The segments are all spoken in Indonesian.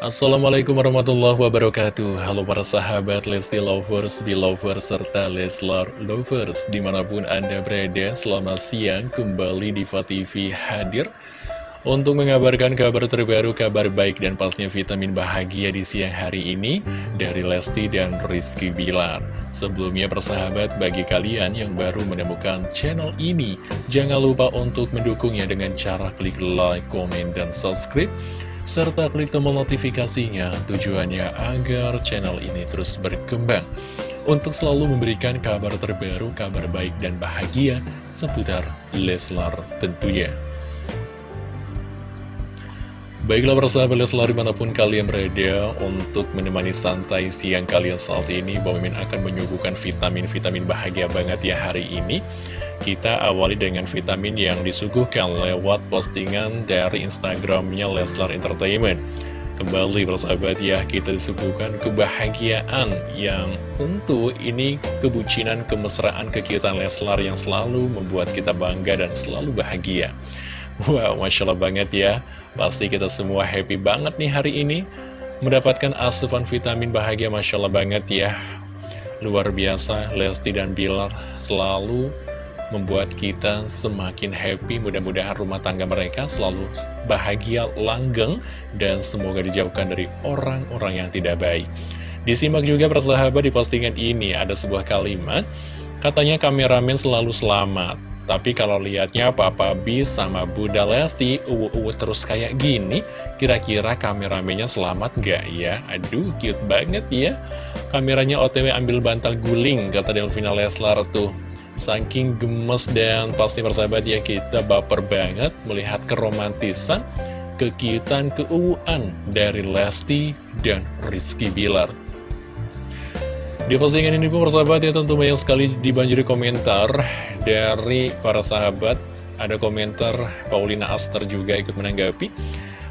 Assalamualaikum warahmatullahi wabarakatuh. Halo para sahabat Lesti Lovers, Belovers, serta Leslar Lovers Di mana pun Anda berada, selamat siang. Kembali di TV hadir Untuk mengabarkan kabar terbaru, kabar baik dan pastinya vitamin bahagia di siang hari ini Dari Lesti dan Rizky Bilar. Sebelumnya persahabat, bagi kalian yang baru menemukan channel ini Jangan lupa untuk mendukungnya dengan cara klik like, komen, dan subscribe serta klik tombol notifikasinya tujuannya agar channel ini terus berkembang untuk selalu memberikan kabar terbaru, kabar baik dan bahagia seputar Leslar tentunya. Baiklah persahabat Leslar di mana pun kalian berada untuk menemani santai siang kalian saat ini Bang akan menyuguhkan vitamin-vitamin bahagia banget ya hari ini kita awali dengan vitamin yang disuguhkan lewat postingan dari Instagramnya Leslar Entertainment. Kembali bersahabat ya, kita disuguhkan kebahagiaan yang tentu ini kebucinan, kemesraan, kekiutan Leslar yang selalu membuat kita bangga dan selalu bahagia. Wow, Masya Allah banget ya. Pasti kita semua happy banget nih hari ini. Mendapatkan asupan vitamin bahagia Masya Allah banget ya. Luar biasa, Lesti dan Bilar selalu membuat kita semakin happy. Mudah-mudahan rumah tangga mereka selalu bahagia, langgeng, dan semoga dijauhkan dari orang-orang yang tidak baik. Disimak juga persahabat di postingan ini ada sebuah kalimat, katanya kameramen selalu selamat. Tapi kalau lihatnya Papa B sama Bunda Lesti uwu-uwu terus kayak gini, kira-kira kameramennya selamat gak ya? Aduh, cute banget ya. Kameranya OTW ambil bantal guling, kata Delvina Leslar tuh. Saking gemes dan pasti persahabat ya kita baper banget melihat keromantisan, kekiutan, keuuan dari Lesti dan Rizky Bilar. Di postingan ini pun persahabat ya tentu banyak sekali dibanjiri komentar dari para sahabat. Ada komentar Paulina Aster juga ikut menanggapi.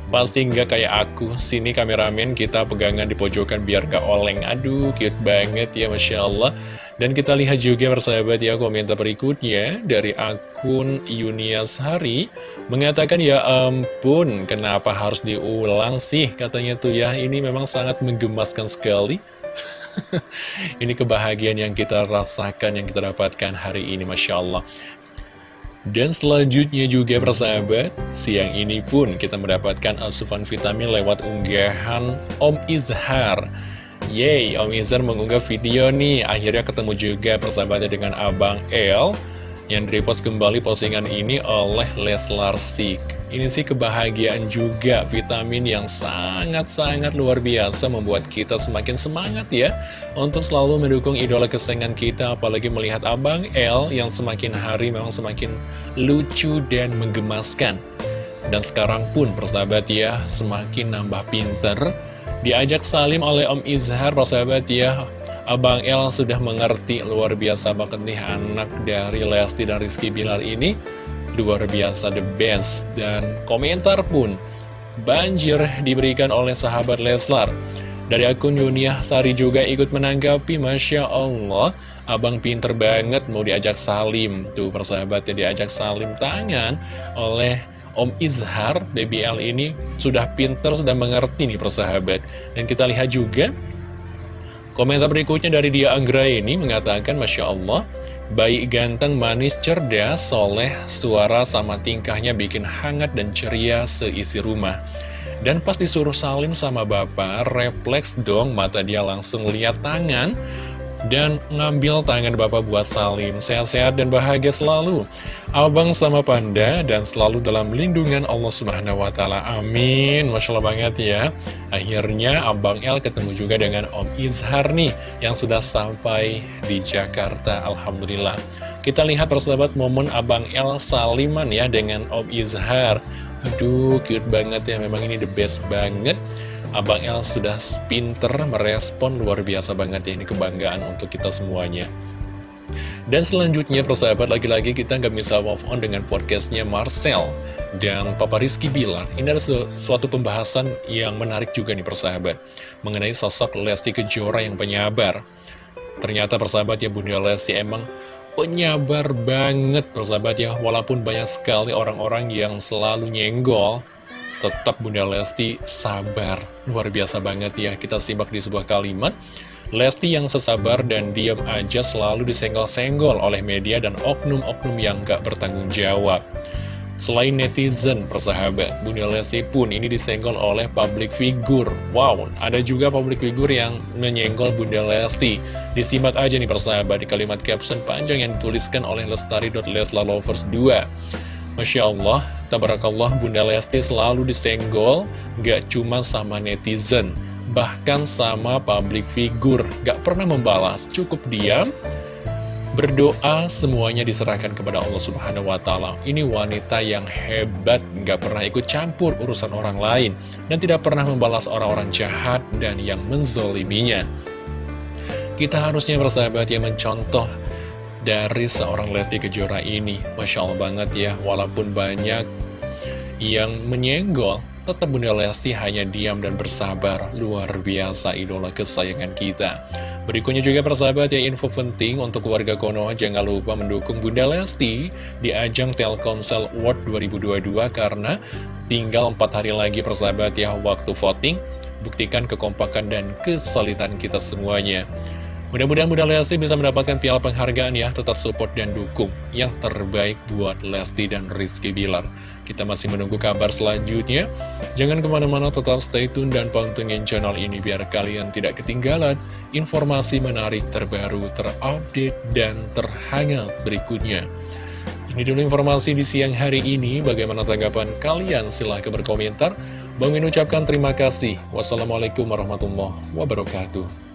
Pasti nggak kayak aku, sini kameramen kita pegangan di pojokan biar gak oleng. Aduh, cute banget ya Masya Allah. Dan kita lihat juga persahabat ya komentar berikutnya dari akun Yunias Hari. Mengatakan ya ampun kenapa harus diulang sih? Katanya tuh ya ini memang sangat menggemaskan sekali. Ini kebahagiaan yang kita rasakan yang kita dapatkan hari ini Masya Allah dan selanjutnya juga persahabat, siang ini pun kita mendapatkan asupan vitamin lewat unggahan Om Izhar Yeay, Om Izar mengunggah video nih, akhirnya ketemu juga persahabatnya dengan Abang El yang repost kembali postingan ini oleh Leslar Sik. Ini sih kebahagiaan juga, vitamin yang sangat-sangat luar biasa membuat kita semakin semangat ya. Untuk selalu mendukung idola kesayangan kita, apalagi melihat Abang El yang semakin hari memang semakin lucu dan menggemaskan. Dan sekarang pun persahabat ya, semakin nambah pinter, Diajak salim oleh Om Izhar, persahabat ya. Abang El sudah mengerti luar biasa banget nih anak dari Lesti dan Rizky Bilar ini Luar biasa the best. Dan komentar pun banjir diberikan oleh sahabat Leslar. Dari akun Yuniah Sari juga ikut menanggapi Masya Allah Abang pinter banget mau diajak salim. Tuh persahabatnya diajak salim tangan oleh Om Izhar, BBL ini sudah pinter, sudah mengerti nih persahabat. Dan kita lihat juga, komentar berikutnya dari dia Anggra ini mengatakan, Masya Allah, baik ganteng, manis, cerdas, soleh, suara sama tingkahnya bikin hangat dan ceria seisi rumah. Dan pas disuruh salim sama bapak, refleks dong mata dia langsung lihat tangan dan ngambil tangan Bapak buat salim. Sehat-sehat dan bahagia selalu. Abang sama Panda dan selalu dalam lindungan Allah Subhanahu wa taala. Amin. Masya Allah banget ya. Akhirnya Abang El ketemu juga dengan Om Izhar nih yang sudah sampai di Jakarta. Alhamdulillah. Kita lihat persahabat momen Abang El saliman ya dengan Om Izhar. Aduh, cute banget ya. Memang ini the best banget. Abang El sudah pinter merespon luar biasa banget ya ini kebanggaan untuk kita semuanya dan selanjutnya persahabat lagi-lagi kita nggak bisa move on dengan podcastnya Marcel dan Papa Rizky bilang ini ada suatu pembahasan yang menarik juga nih persahabat mengenai sosok Lesti Kejora yang penyabar ternyata persahabat ya Bunda Lesti emang penyabar banget persahabat ya walaupun banyak sekali orang-orang yang selalu nyenggol tetap Bunda Lesti sabar. Luar biasa banget ya, kita simak di sebuah kalimat. Lesti yang sesabar dan diam aja selalu disenggol-senggol oleh media dan oknum-oknum yang gak bertanggung jawab. Selain netizen, persahabat, Bunda Lesti pun ini disenggol oleh public figure. Wow, ada juga public figure yang menyenggol Bunda Lesti. Disimak aja nih persahabat di kalimat caption panjang yang dituliskan oleh lestari.leslalovers2. Masya Allah, tabarakallah Bunda Lesti selalu disenggol, gak cuma sama netizen, bahkan sama public figure. Gak pernah membalas, cukup diam, Berdoa semuanya diserahkan kepada Allah Subhanahu wa Ta'ala. Ini wanita yang hebat, nggak pernah ikut campur urusan orang lain, dan tidak pernah membalas orang-orang jahat dan yang menzoliminya. Kita harusnya bersahabat yang mencontoh dari seorang Lesti Kejora ini. Masya Allah banget ya, walaupun banyak yang menyenggol, tetap Bunda Lesti hanya diam dan bersabar. Luar biasa idola kesayangan kita. Berikutnya juga persahabat ya info penting untuk warga Konoha jangan lupa mendukung Bunda Lesti di ajang Telkomsel World 2022 karena tinggal 4 hari lagi persahabat ya waktu voting buktikan kekompakan dan kesulitan kita semuanya. Mudah-mudahan Bunda Lesti bisa mendapatkan piala penghargaan ya, tetap support dan dukung yang terbaik buat Lesti dan Rizky Bilar. Kita masih menunggu kabar selanjutnya. Jangan ke mana-mana, tetap stay tune dan pantengin channel ini biar kalian tidak ketinggalan informasi menarik terbaru, terupdate, dan terhangat berikutnya. Ini dulu informasi di siang hari ini. Bagaimana tanggapan kalian? Silahkan berkomentar. Bang Min ucapkan terima kasih. Wassalamualaikum warahmatullahi wabarakatuh.